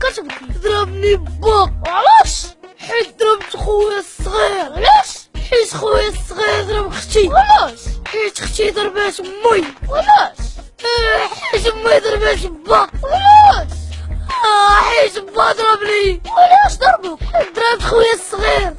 كتبكي ضربني باك علاش؟ حيت ضربت خويا الصغير. علاش؟ حيت خويا الصغير ضرب أختي. علاش؟ حيت أختي ضربات أمي. علاش؟ آه، حيت أمي ضربات با علاش؟ آه، حيت با ضربني. علاش ضربك؟ ضربت خويا الصغير.